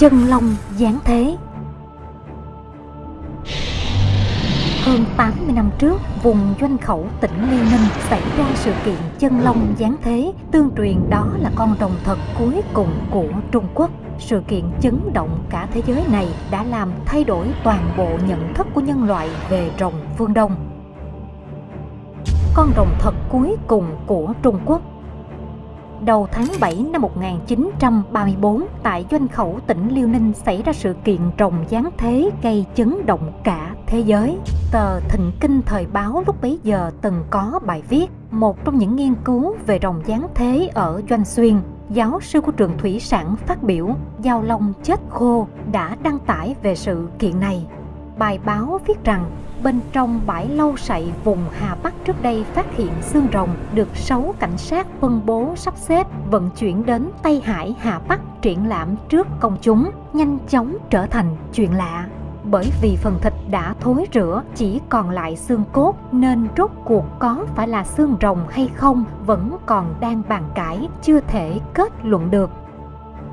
chân long giáng thế Hơn 80 năm trước, vùng doanh khẩu tỉnh Liêu Ninh xảy ra sự kiện chân long giáng thế, tương truyền đó là con rồng thật cuối cùng của Trung Quốc. Sự kiện chấn động cả thế giới này đã làm thay đổi toàn bộ nhận thức của nhân loại về rồng phương Đông. Con rồng thật cuối cùng của Trung Quốc đầu tháng 7 năm 1934 tại doanh khẩu tỉnh Liêu Ninh xảy ra sự kiện rồng giáng thế gây chấn động cả thế giới. Tờ Thịnh Kinh Thời báo lúc bấy giờ từng có bài viết, một trong những nghiên cứu về rồng giáng thế ở Doanh Xuyên. Giáo sư của trường thủy sản phát biểu, Giao Long chết khô đã đăng tải về sự kiện này. Bài báo viết rằng bên trong bãi lâu sậy vùng Hà Bắc trước đây phát hiện xương rồng được sáu cảnh sát phân bố sắp xếp vận chuyển đến Tây Hải Hà Bắc triển lãm trước công chúng, nhanh chóng trở thành chuyện lạ. Bởi vì phần thịt đã thối rữa chỉ còn lại xương cốt nên rốt cuộc có phải là xương rồng hay không vẫn còn đang bàn cãi chưa thể kết luận được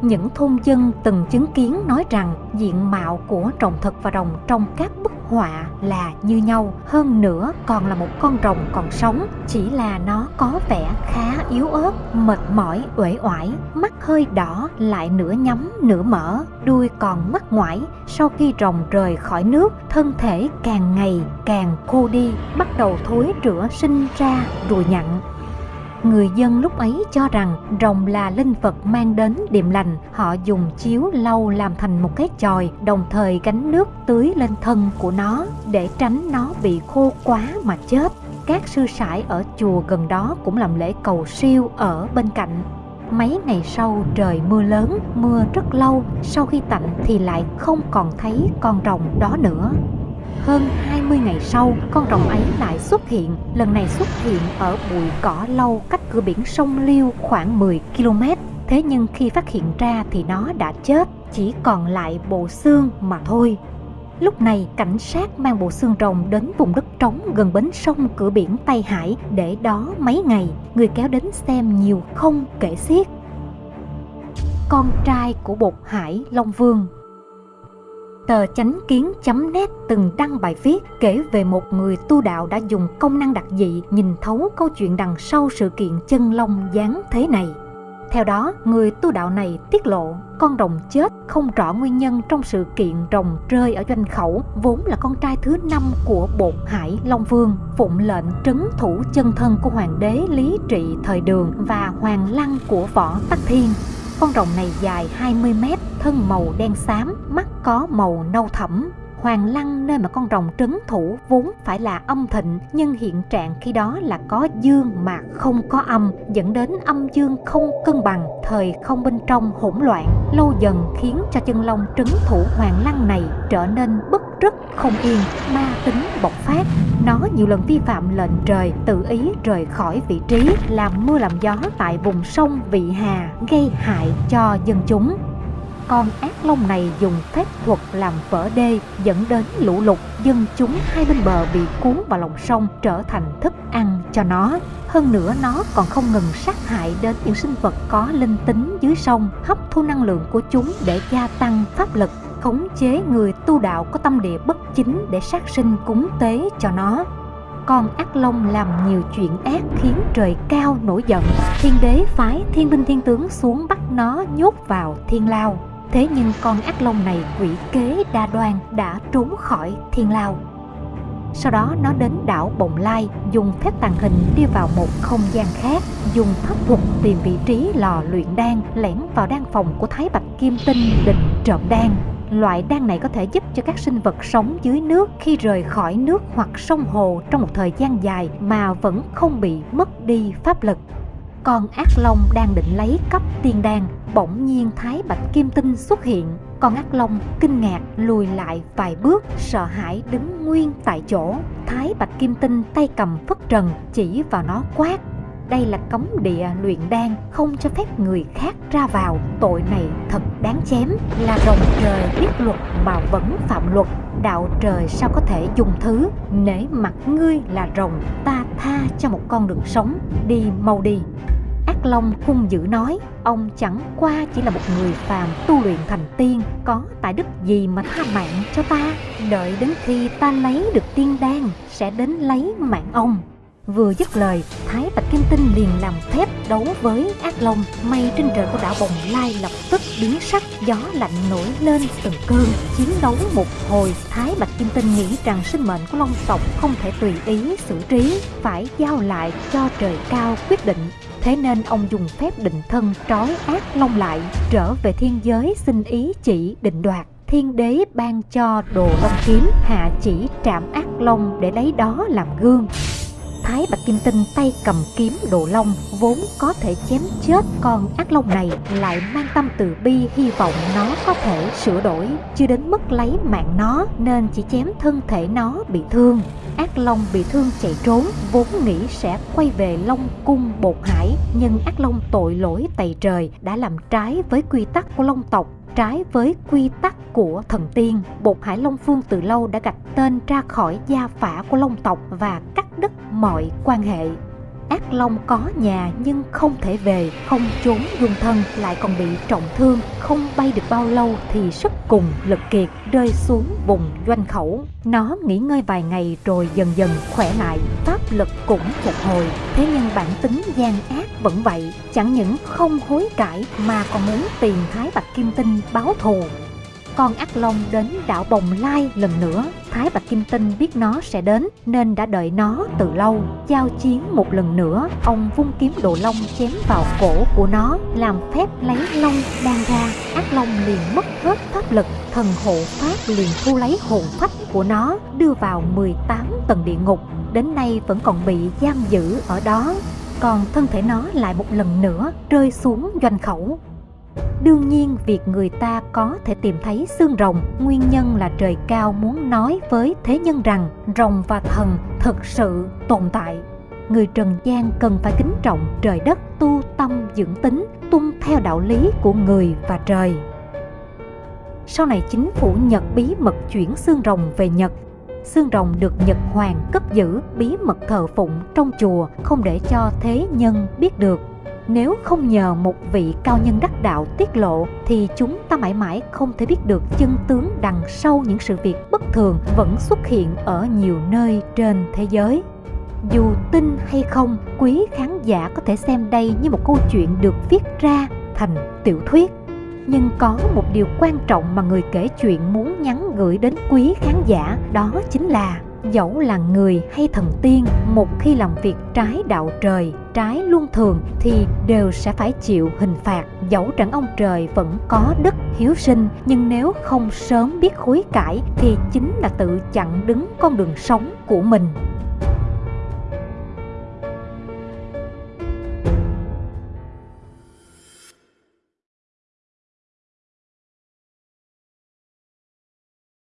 những thôn dân từng chứng kiến nói rằng diện mạo của rồng thật và rồng trong các bức họa là như nhau, hơn nữa còn là một con rồng còn sống, chỉ là nó có vẻ khá yếu ớt, mệt mỏi, uể oải, mắt hơi đỏ, lại nửa nhắm, nửa mở, đuôi còn mắt ngoải. Sau khi rồng rời khỏi nước, thân thể càng ngày càng khô đi, bắt đầu thối rữa sinh ra ruồi nhặn Người dân lúc ấy cho rằng rồng là linh vật mang đến điềm lành. Họ dùng chiếu lau làm thành một cái chòi, đồng thời gánh nước tưới lên thân của nó để tránh nó bị khô quá mà chết. Các sư sãi ở chùa gần đó cũng làm lễ cầu siêu ở bên cạnh. Mấy ngày sau trời mưa lớn, mưa rất lâu, sau khi tạnh thì lại không còn thấy con rồng đó nữa. Hơn 20 ngày sau, con rồng ấy lại xuất hiện, lần này xuất hiện ở bụi cỏ lâu cách cửa biển sông Liêu khoảng 10 km. Thế nhưng khi phát hiện ra thì nó đã chết, chỉ còn lại bộ xương mà thôi. Lúc này, cảnh sát mang bộ xương rồng đến vùng đất trống gần bến sông cửa biển Tây Hải để đó mấy ngày, người kéo đến xem nhiều không kể xiết. Con trai của bột hải Long Vương Tờ chánh kiến.net từng đăng bài viết kể về một người tu đạo đã dùng công năng đặc dị nhìn thấu câu chuyện đằng sau sự kiện chân long giáng thế này. Theo đó, người tu đạo này tiết lộ con rồng chết không rõ nguyên nhân trong sự kiện rồng rơi ở doanh khẩu vốn là con trai thứ năm của bột hải Long Vương phụng lệnh trấn thủ chân thân của hoàng đế Lý Trị thời đường và hoàng lăng của võ Tắc Thiên con rồng này dài 20 mét, thân màu đen xám, mắt có màu nâu thẫm. Hoàng lăng nơi mà con rồng trấn thủ vốn phải là âm thịnh nhưng hiện trạng khi đó là có dương mà không có âm dẫn đến âm dương không cân bằng thời không bên trong hỗn loạn lâu dần khiến cho chân long trấn thủ hoàng lăng này trở nên bất rất không yên ma tính bộc phát nó nhiều lần vi phạm lệnh trời, tự ý rời khỏi vị trí, làm mưa làm gió tại vùng sông, vị hà, gây hại cho dân chúng. Con ác long này dùng phép thuật làm vỡ đê, dẫn đến lũ lụt, dân chúng hai bên bờ bị cuốn vào lòng sông, trở thành thức ăn cho nó. Hơn nữa, nó còn không ngừng sát hại đến những sinh vật có linh tính dưới sông, hấp thu năng lượng của chúng để gia tăng pháp lực khống chế người tu đạo có tâm địa bất chính để sát sinh cúng tế cho nó. Con ác long làm nhiều chuyện ác khiến trời cao nổi giận. Thiên đế phái thiên binh thiên tướng xuống bắt nó nhốt vào thiên lao. Thế nhưng con ác long này quỷ kế đa đoan đã trốn khỏi thiên lao. Sau đó nó đến đảo Bồng Lai, dùng phép tàng hình đi vào một không gian khác, dùng pháp thuật tìm vị trí lò luyện đan lẻn vào đan phòng của Thái Bạch Kim Tinh định trộm đan. Loại đan này có thể giúp cho các sinh vật sống dưới nước khi rời khỏi nước hoặc sông hồ trong một thời gian dài mà vẫn không bị mất đi pháp lực. Con ác long đang định lấy cấp tiên đan, bỗng nhiên Thái Bạch Kim Tinh xuất hiện. Con ác long kinh ngạc lùi lại vài bước, sợ hãi đứng nguyên tại chỗ. Thái Bạch Kim Tinh tay cầm phất trần chỉ vào nó quát đây là cấm địa luyện đan không cho phép người khác ra vào. Tội này thật đáng chém. Là rồng trời biết luật mà vẫn phạm luật. Đạo trời sao có thể dùng thứ? Nể mặt ngươi là rồng ta tha cho một con đường sống. Đi mau đi. Ác Long hung dữ nói, ông chẳng qua chỉ là một người phàm tu luyện thành tiên, có tài đức gì mà tha mạng cho ta, đợi đến khi ta lấy được tiên đan, sẽ đến lấy mạng ông. Vừa dứt lời, Thái Bạch Kim Tinh liền làm phép đấu với ác long. Mây trên trời của đảo Bồng Lai lập tức biến sắc, gió lạnh nổi lên từng cơn. Chiến đấu một hồi, Thái Bạch Kim Tinh nghĩ rằng sinh mệnh của long tộc không thể tùy ý xử trí, phải giao lại cho trời cao quyết định. Thế nên ông dùng phép định thân trói ác long lại, trở về thiên giới xin ý chỉ định đoạt thiên đế ban cho đồ long kiếm hạ chỉ trạm ác long để lấy đó làm gương Thái Bạch Kim Tinh tay cầm kiếm đồ long vốn có thể chém chết con ác long này lại mang tâm từ bi, hy vọng nó có thể sửa đổi, chưa đến mức lấy mạng nó nên chỉ chém thân thể nó bị thương ác long bị thương chạy trốn, vốn nghĩ sẽ quay về long cung bột hải, nhưng ác long tội lỗi tày trời đã làm trái với quy tắc của long tộc, trái với quy tắc của thần tiên. Bột hải long phương từ lâu đã gạch tên ra khỏi gia phả của long tộc và cắt đứt mọi quan hệ ác long có nhà nhưng không thể về, không trốn dung thân, lại còn bị trọng thương, không bay được bao lâu thì sức cùng lực kiệt rơi xuống vùng doanh khẩu. Nó nghỉ ngơi vài ngày rồi dần dần khỏe lại, pháp lực cũng phục hồi. Thế nhưng bản tính gian ác vẫn vậy, chẳng những không hối cải mà còn muốn tìm thái bạch kim tinh báo thù. Con ác long đến đảo Bồng Lai lần nữa. Thái Bạch Kim Tinh biết nó sẽ đến nên đã đợi nó từ lâu. Giao chiến một lần nữa, ông vung kiếm đồ long chém vào cổ của nó, làm phép lấy long đang ra. Ác long liền mất hết pháp lực, thần hộ pháp liền thu lấy hồn phách của nó, đưa vào 18 tầng địa ngục. Đến nay vẫn còn bị giam giữ ở đó còn thân thể nó lại một lần nữa rơi xuống doanh khẩu Đương nhiên, việc người ta có thể tìm thấy xương rồng, Nguyên nhân là trời cao muốn nói với thế nhân rằng Rồng và thần thực sự tồn tại. Người trần gian cần phải kính trọng trời đất, tu tâm dưỡng tính, Tuân theo đạo lý của người và trời. Sau này chính phủ Nhật bí mật chuyển xương rồng về Nhật. Xương rồng được Nhật Hoàng cất giữ bí mật thờ phụng trong chùa, không để cho thế nhân biết được nếu không nhờ một vị cao nhân đắc đạo tiết lộ thì chúng ta mãi mãi không thể biết được chân tướng đằng sau những sự việc bất thường vẫn xuất hiện ở nhiều nơi trên thế giới. Dù tin hay không, quý khán giả có thể xem đây như một câu chuyện được viết ra thành tiểu thuyết. Nhưng có một điều quan trọng mà người kể chuyện muốn nhắn gửi đến quý khán giả đó chính là dẫu là người hay thần tiên, một khi làm việc trái đạo trời, trái luân thường thì đều sẽ phải chịu hình phạt. Dẫu rằng ông trời vẫn có đức hiếu sinh, nhưng nếu không sớm biết hối cải thì chính là tự chặn đứng con đường sống của mình.